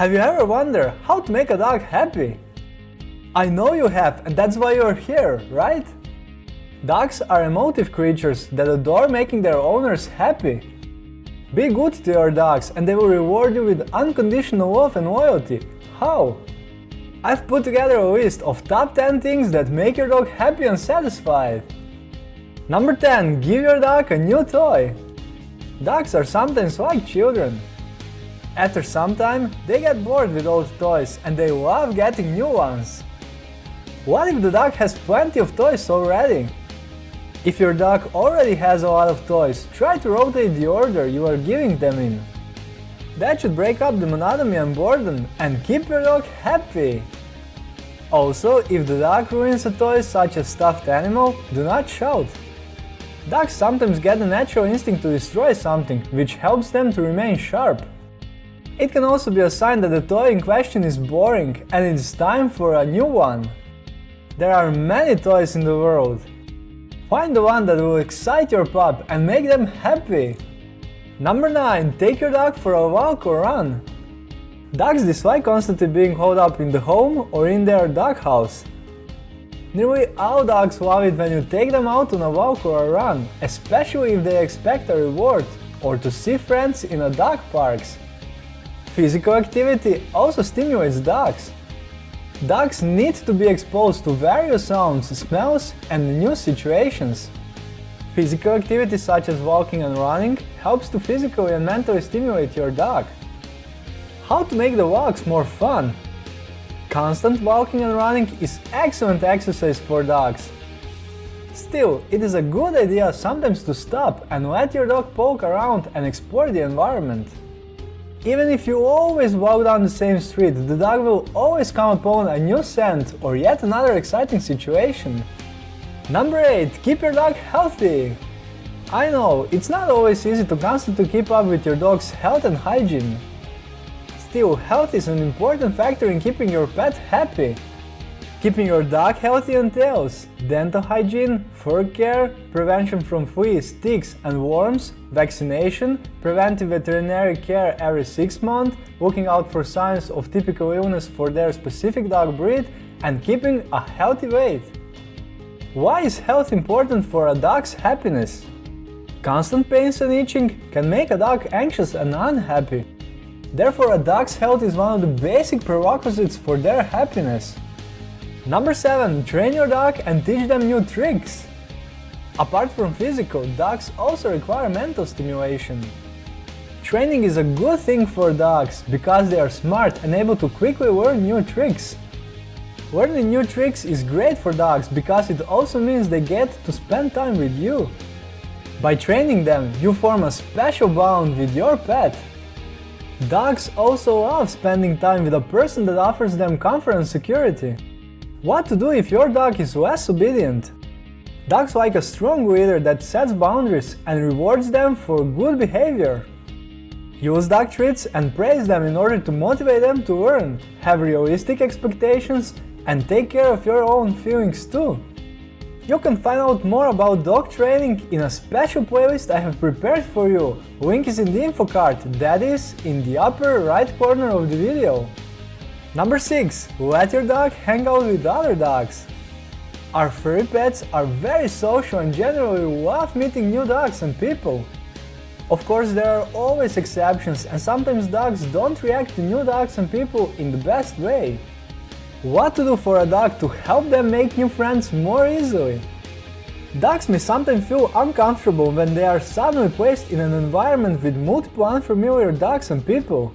Have you ever wondered how to make a dog happy? I know you have and that's why you're here, right? Dogs are emotive creatures that adore making their owners happy. Be good to your dogs and they will reward you with unconditional love and loyalty. How? I've put together a list of top 10 things that make your dog happy and satisfied. Number 10. Give your dog a new toy. Dogs are sometimes like children. After some time, they get bored with old toys and they love getting new ones. What if the dog has plenty of toys already? If your dog already has a lot of toys, try to rotate the order you are giving them in. That should break up the monotony and boredom and keep your dog happy. Also, if the dog ruins a toy such as stuffed animal, do not shout. Dogs sometimes get a natural instinct to destroy something, which helps them to remain sharp. It can also be a sign that the toy in question is boring and it is time for a new one. There are many toys in the world, Find the one that will excite your pup and make them happy. Number 9. Take your dog for a walk or run. Dogs dislike constantly being holed up in the home or in their doghouse. Nearly all dogs love it when you take them out on a walk or a run, especially if they expect a reward or to see friends in a dog parks. Physical activity also stimulates dogs. Dogs need to be exposed to various sounds, smells and new situations. Physical activity such as walking and running helps to physically and mentally stimulate your dog. How to make the walks more fun? Constant walking and running is excellent exercise for dogs. Still, it is a good idea sometimes to stop and let your dog poke around and explore the environment. Even if you always walk down the same street, the dog will always come upon a new scent or yet another exciting situation. Number 8. Keep your dog healthy. I know, it's not always easy to constantly keep up with your dog's health and hygiene. Still, health is an important factor in keeping your pet happy. Keeping your dog healthy entails dental hygiene, fur care, prevention from fleas, ticks and worms, vaccination, preventive veterinary care every 6 months, looking out for signs of typical illness for their specific dog breed, and keeping a healthy weight. Why is health important for a dog's happiness? Constant pains and itching can make a dog anxious and unhappy. Therefore, a dog's health is one of the basic prerequisites for their happiness. Number 7. Train your dog and teach them new tricks. Apart from physical, dogs also require mental stimulation. Training is a good thing for dogs because they are smart and able to quickly learn new tricks. Learning new tricks is great for dogs because it also means they get to spend time with you. By training them, you form a special bond with your pet. Dogs also love spending time with a person that offers them comfort and security. What to do if your dog is less obedient? Dogs like a strong leader that sets boundaries and rewards them for good behavior. Use dog treats and praise them in order to motivate them to learn, have realistic expectations, and take care of your own feelings too. You can find out more about dog training in a special playlist I have prepared for you. Link is in the info card, that is, in the upper right corner of the video. Number 6. Let your dog hang out with other dogs. Our furry pets are very social and generally love meeting new dogs and people. Of course, there are always exceptions and sometimes dogs don't react to new dogs and people in the best way. What to do for a dog to help them make new friends more easily? Dogs may sometimes feel uncomfortable when they are suddenly placed in an environment with multiple unfamiliar dogs and people.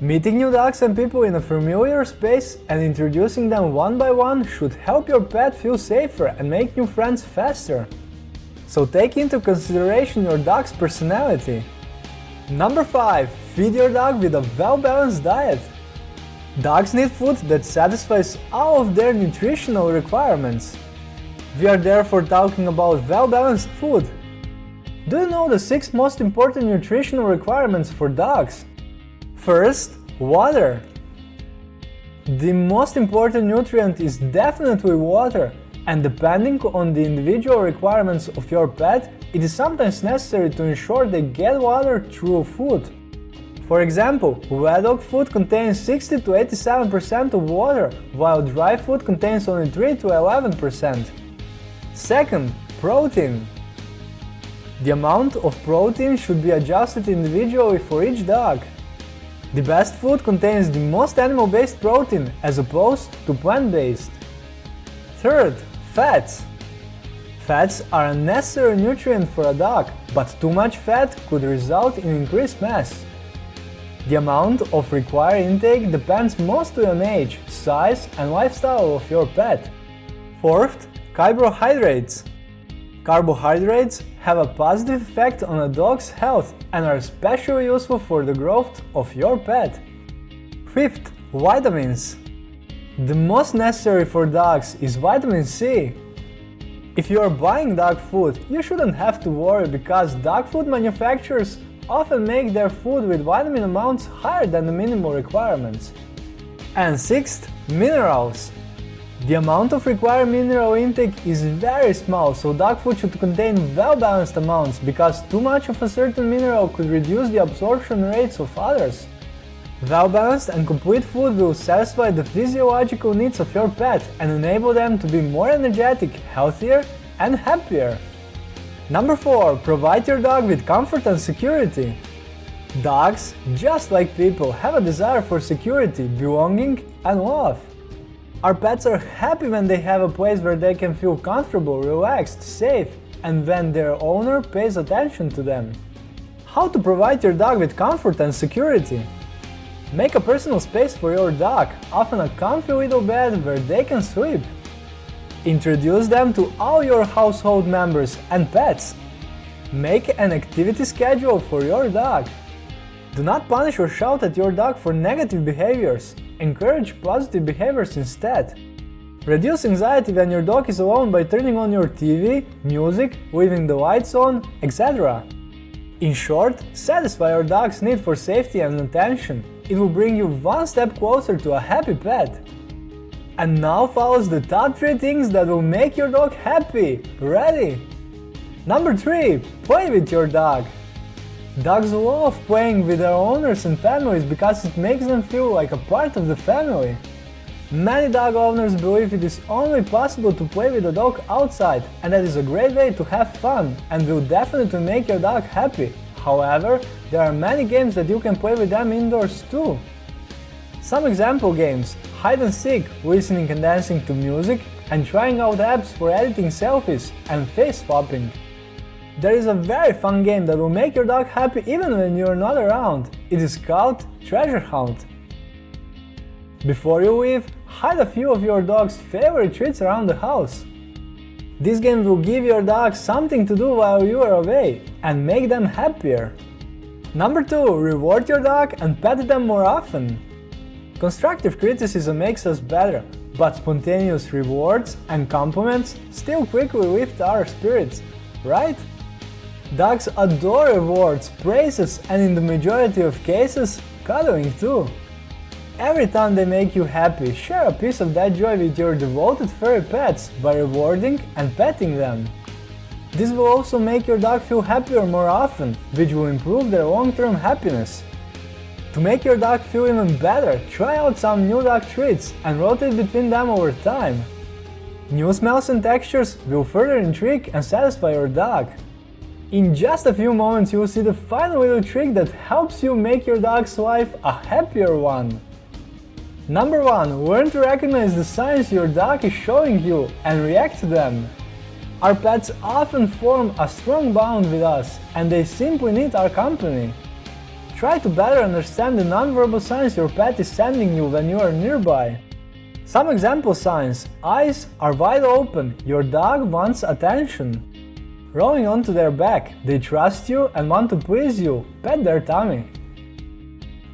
Meeting new dogs and people in a familiar space and introducing them one by one should help your pet feel safer and make new friends faster. So take into consideration your dog's personality. Number 5. Feed your dog with a well-balanced diet. Dogs need food that satisfies all of their nutritional requirements. We are therefore talking about well-balanced food. Do you know the 6 most important nutritional requirements for dogs? First, water. The most important nutrient is definitely water, and depending on the individual requirements of your pet, it is sometimes necessary to ensure they get water through food. For example, wet dog food contains 60 to 87% of water, while dry food contains only 3 to 11%. Second, protein. The amount of protein should be adjusted individually for each dog. The best food contains the most animal-based protein as opposed to plant-based. Third, fats. Fats are a necessary nutrient for a dog, but too much fat could result in increased mass. The amount of required intake depends mostly on age, size and lifestyle of your pet. Fourth, carbohydrates. Carbohydrates have a positive effect on a dog's health and are especially useful for the growth of your pet. Fifth, vitamins. The most necessary for dogs is vitamin C. If you are buying dog food, you shouldn't have to worry because dog food manufacturers often make their food with vitamin amounts higher than the minimal requirements. And sixth, minerals. The amount of required mineral intake is very small, so dog food should contain well-balanced amounts, because too much of a certain mineral could reduce the absorption rates of others. Well-balanced and complete food will satisfy the physiological needs of your pet and enable them to be more energetic, healthier and happier. Number 4. Provide your dog with comfort and security. Dogs, just like people, have a desire for security, belonging and love. Our pets are happy when they have a place where they can feel comfortable, relaxed, safe, and when their owner pays attention to them. How to provide your dog with comfort and security? Make a personal space for your dog, often a comfy little bed where they can sleep. Introduce them to all your household members and pets. Make an activity schedule for your dog. Do not punish or shout at your dog for negative behaviors. Encourage positive behaviors instead. Reduce anxiety when your dog is alone by turning on your TV, music, leaving the lights on, etc. In short, satisfy your dog's need for safety and attention. It will bring you one step closer to a happy pet. And now follows the top 3 things that will make your dog happy. Ready? Number 3. Play with your dog. Dogs love playing with their owners and families because it makes them feel like a part of the family. Many dog owners believe it is only possible to play with a dog outside and that is a great way to have fun and will definitely make your dog happy. However, there are many games that you can play with them indoors too. Some example games hide and seek, listening and dancing to music, and trying out apps for editing selfies and face swapping. There is a very fun game that will make your dog happy even when you are not around. It is called Treasure Hunt. Before you leave, hide a few of your dog's favorite treats around the house. This game will give your dog something to do while you are away and make them happier. Number 2. Reward your dog and pet them more often. Constructive criticism makes us better, but spontaneous rewards and compliments still quickly lift our spirits, right? Dogs adore rewards, praises and in the majority of cases, cuddling too. Every time they make you happy, share a piece of that joy with your devoted furry pets by rewarding and petting them. This will also make your dog feel happier more often, which will improve their long-term happiness. To make your dog feel even better, try out some new dog treats and rotate between them over time. New smells and textures will further intrigue and satisfy your dog. In just a few moments you will see the final little trick that helps you make your dog's life a happier one. Number 1. Learn to recognize the signs your dog is showing you and react to them. Our pets often form a strong bond with us and they simply need our company. Try to better understand the nonverbal signs your pet is sending you when you are nearby. Some example signs. Eyes are wide open, your dog wants attention. Rolling onto their back, they trust you and want to please you, pet their tummy.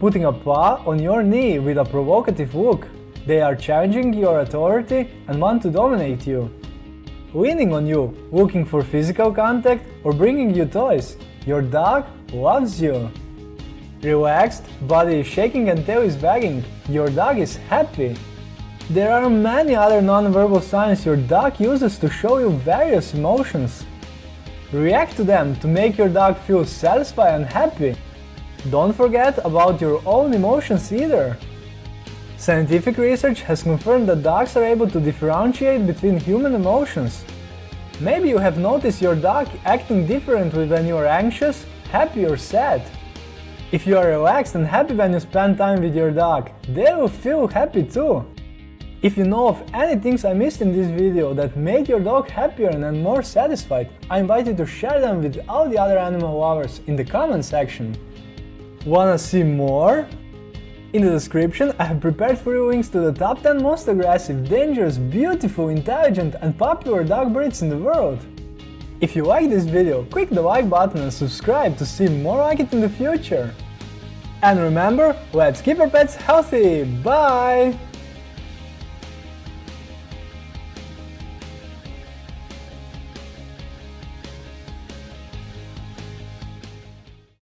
Putting a paw on your knee with a provocative look, they are challenging your authority and want to dominate you. Leaning on you, looking for physical contact or bringing you toys, your dog loves you. Relaxed, body is shaking and tail is wagging, your dog is happy. There are many other non-verbal signs your dog uses to show you various emotions. React to them to make your dog feel satisfied and happy. Don't forget about your own emotions either. Scientific research has confirmed that dogs are able to differentiate between human emotions. Maybe you have noticed your dog acting differently when you are anxious, happy or sad. If you are relaxed and happy when you spend time with your dog, they will feel happy too. If you know of any things I missed in this video that made your dog happier and more satisfied, I invite you to share them with all the other animal lovers in the comment section. Wanna see more? In the description I have prepared for you links to the top 10 most aggressive, dangerous, beautiful, intelligent and popular dog breeds in the world. If you like this video, click the like button and subscribe to see more like it in the future. And remember, let's keep our pets healthy! Bye!